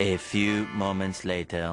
A few moments later.